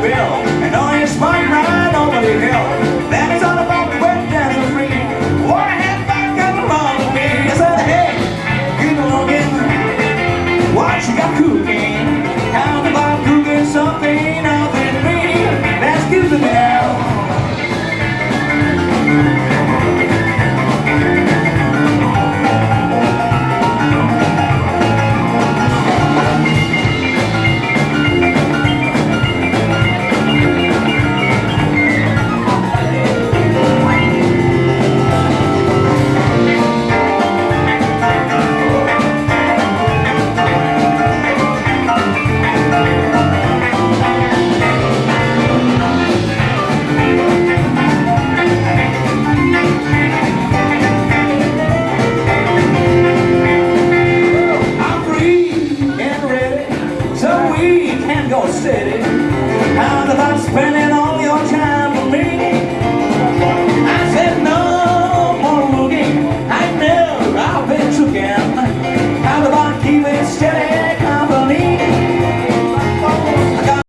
bill And all you spun right over the hill. That's all about the wet with me What a head back along with me I said, hey, you belonging What you got cooking? We can go steady.